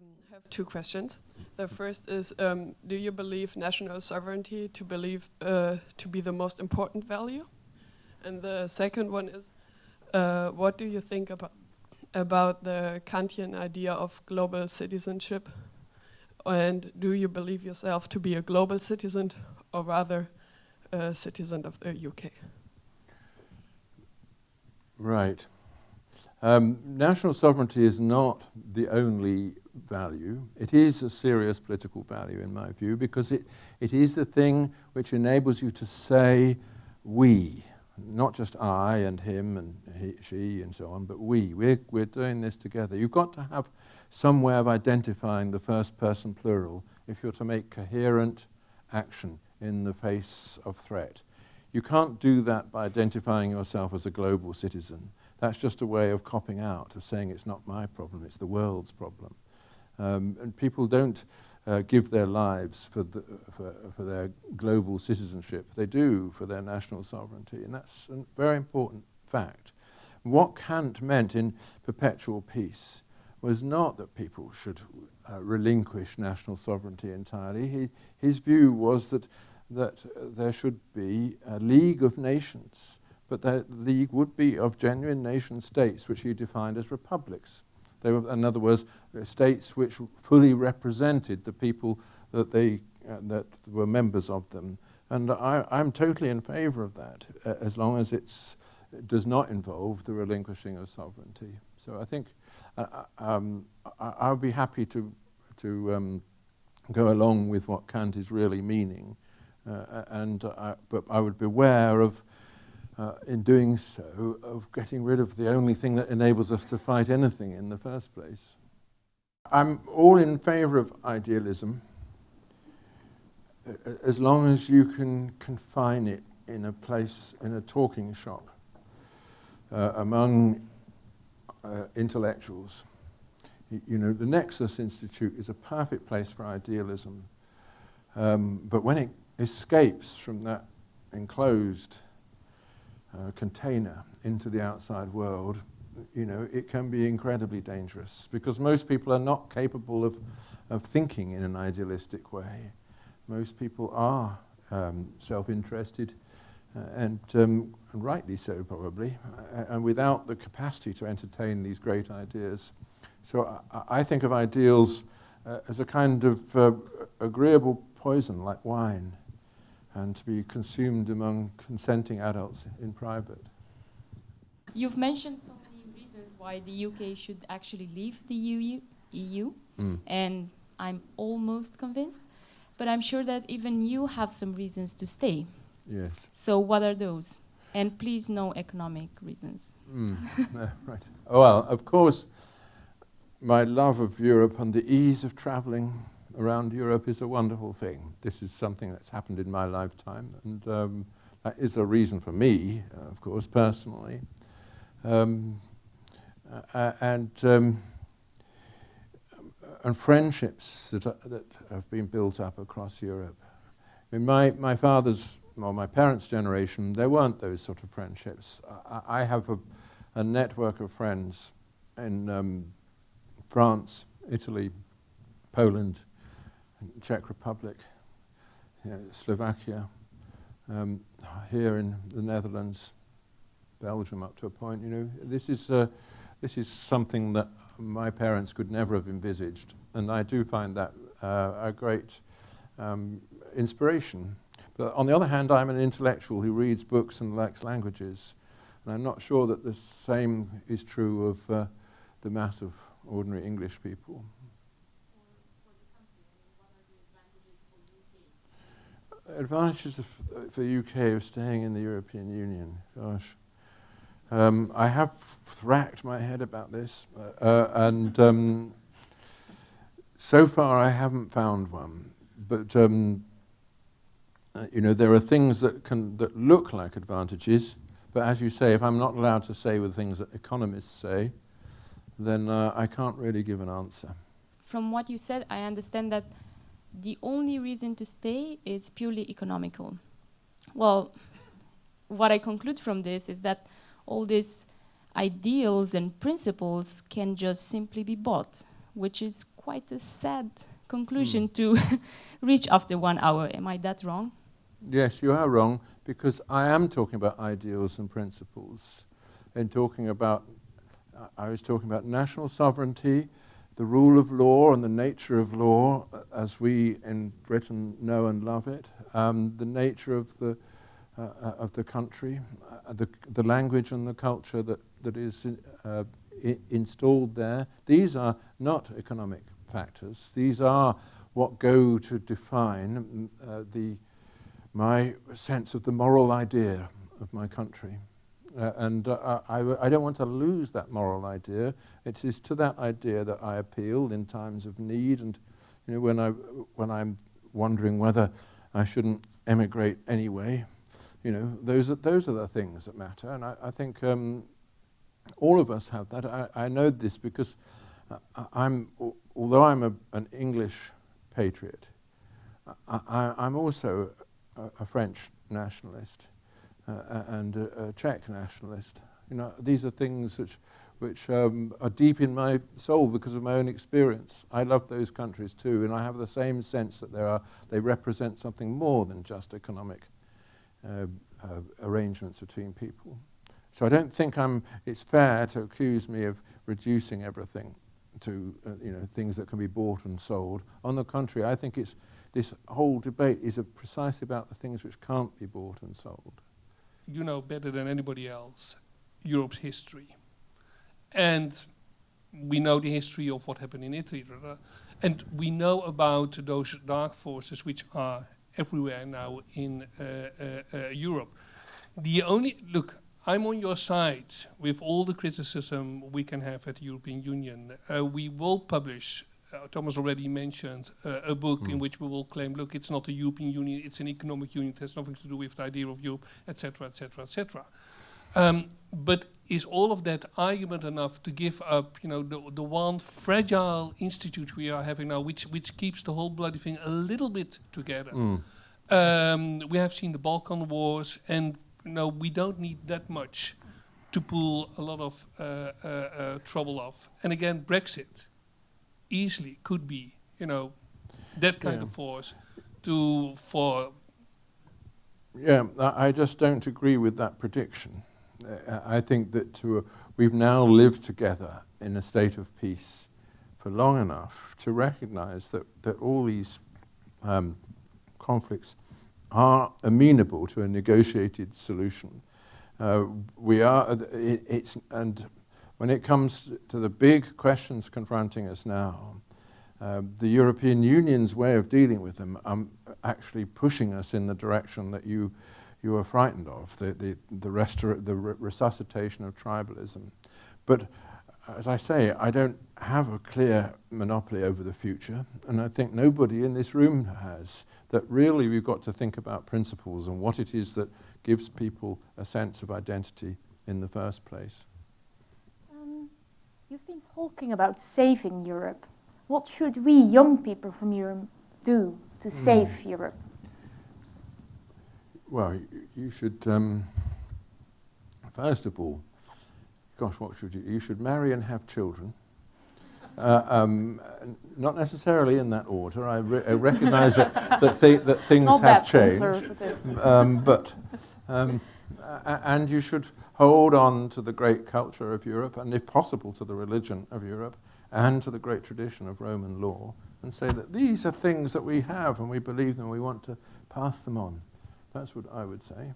um, have two questions. The first is, um, do you believe national sovereignty to believe uh, to be the most important value? And the second one is, uh, what do you think about about the Kantian idea of global citizenship? And do you believe yourself to be a global citizen or rather a citizen of the UK? Right. Um, national sovereignty is not the only value. It is a serious political value in my view because it, it is the thing which enables you to say we, not just I and him and he, she and so on, but we. We're, we're doing this together. You've got to have some way of identifying the first person plural if you're to make coherent action in the face of threat. You can't do that by identifying yourself as a global citizen. That's just a way of copping out, of saying it's not my problem, it's the world's problem. Um, and people don't uh, give their lives for, the, for, for, their global citizenship. They do for their national sovereignty, and that's a very important fact. What Kant meant in perpetual peace was not that people should uh, relinquish national sovereignty entirely. He, his view was that, that uh, there should be a league of nations, but that league would be of genuine nation states, which he defined as republics. They were, in other words, states which fully represented the people that, they, uh, that were members of them. And I, am totally in favor of that, uh, as long as it does not involve the relinquishing of sovereignty. So I think uh, uh um, I, will be happy to, to um, go along with what Kant is really meaning, uh, and but I would beware of uh, in doing so, of getting rid of the only thing that enables us to fight anything in the first place. I'm all in favor of idealism as long as you can confine it in a place, in a talking shop uh, among uh, intellectuals. You know, the Nexus Institute is a perfect place for idealism, um, but when it escapes from that enclosed uh, container into the outside world, you know, it can be incredibly dangerous because most people are not capable of, of thinking in an idealistic way. Most people are um, self-interested uh, and, um, and, rightly so probably, uh, and without the capacity to entertain these great ideas. So I, I think of ideals uh, as a kind of uh, agreeable poison like wine and to be consumed among consenting adults in private. You've mentioned so many reasons why the UK should actually leave the EU, EU mm. and I'm almost convinced, but I'm sure that even you have some reasons to stay. Yes. So what are those? And please no economic reasons. Mm. right. Well, of course, my love of Europe and the ease of traveling around Europe is a wonderful thing. This is something that's happened in my lifetime, and um, that is a reason for me, uh, of course, personally. Um, uh, and, um, and friendships that, are, that have been built up across Europe. In my, my father's, or my parents' generation, there weren't those sort of friendships. I, I have a, a, network of friends in um, France, Italy, Poland, Czech Republic, you know, Slovakia, um, here in the Netherlands, Belgium up to a point, you know, this is, uh, this is something that my parents could never have envisaged. And I do find that uh, a great um, inspiration. But on the other hand, I'm an intellectual who reads books and likes languages. And I'm not sure that the same is true of uh, the mass of ordinary English people. Advantages for the UK of staying in the European Union. Gosh. Um, I have racked my head about this, uh, uh, and um, so far I haven't found one. But um, uh, you know, there are things that can that look like advantages, but as you say, if I'm not allowed to say the things that economists say, then uh, I can't really give an answer. From what you said, I understand that the only reason to stay is purely economical. Well, what I conclude from this is that all these ideals and principles can just simply be bought, which is quite a sad conclusion hmm. to reach after one hour. Am I that wrong? Yes, you are wrong because I am talking about ideals and principles. In talking about, I I was talking about national sovereignty, the rule of law and the nature of law uh, as we in Britain know and love it, um, the nature of the, uh, uh, of the country, uh, the, the language and the culture that, that is uh, installed there. These are not economic factors. These are what go to define uh, the my sense of the moral idea of my country. Uh, and uh, I, I, don't want to lose that moral idea. It is to that idea that I appeal in times of need and you know, when, I, when I'm wondering whether I shouldn't emigrate anyway. You know, those are, those are the things that matter. And I, I think um, all of us have that. I, I know this because I, I'm, although I'm a, an English patriot, I, I'm also a, a French nationalist uh, and a, a Czech nationalist. You know, these are things which, which um, are deep in my soul because of my own experience. I love those countries too, and I have the same sense that there are, they represent something more than just economic uh, uh, arrangements between people. So I don't think I'm, it's fair to accuse me of reducing everything to uh, you know, things that can be bought and sold. On the contrary, I think it's, this whole debate is uh, precisely about the things which can't be bought and sold. You know better than anybody else Europe's history. And we know the history of what happened in Italy. And we know about those dark forces which are everywhere now in uh, uh, uh, Europe. The only, look, I'm on your side with all the criticism we can have at the European Union. Uh, we will publish, Thomas already mentioned, uh, a book in Mm. which we will claim, look, it's not a European Union, it's an economic union, it has nothing to do with the idea of Europe, etc., etc., etc. Um, but is all of that argument enough to give up, you know, the, the one fragile institute we are having now, which which keeps the whole bloody thing a little bit together? Mm. Um, we have seen the Balkan wars, and you know, we don't need that much to pull a lot of uh, uh, uh, trouble off. And again, Brexit easily could be, you know, that kind Yeah. of force to for Yeah, I, just don't agree with that prediction. I think that to, we've now lived together in a state of peace for long enough to recognize that, that all these um, conflicts are amenable to a negotiated solution. Uh, we are, it, it's, and when it comes to the big questions confronting us now, uh, the European Union's way of dealing with them um, actually pushing us in the direction that you, you are frightened of, the, the, the, the re- resuscitation of tribalism. But as I say, I don't have a clear monopoly over the future, and I think nobody in this room has. That really we've got to think about principles and what it is that gives people a sense of identity in the first place. Um, talking about saving Europe. What should we young people from Europe do to save Europe? Well, you, you should, um, first of all, gosh, what should you? You should marry and have children. Uh, um, not necessarily in that order. I, re- I recognise that, that, thi- that things Not have changed. Um, but, Uh, and you should hold on to the great culture of Europe, and if possible, to the religion of Europe, and to the great tradition of Roman law, and say that these are things that we have and we believe them and we want to pass them on. That's what I would say.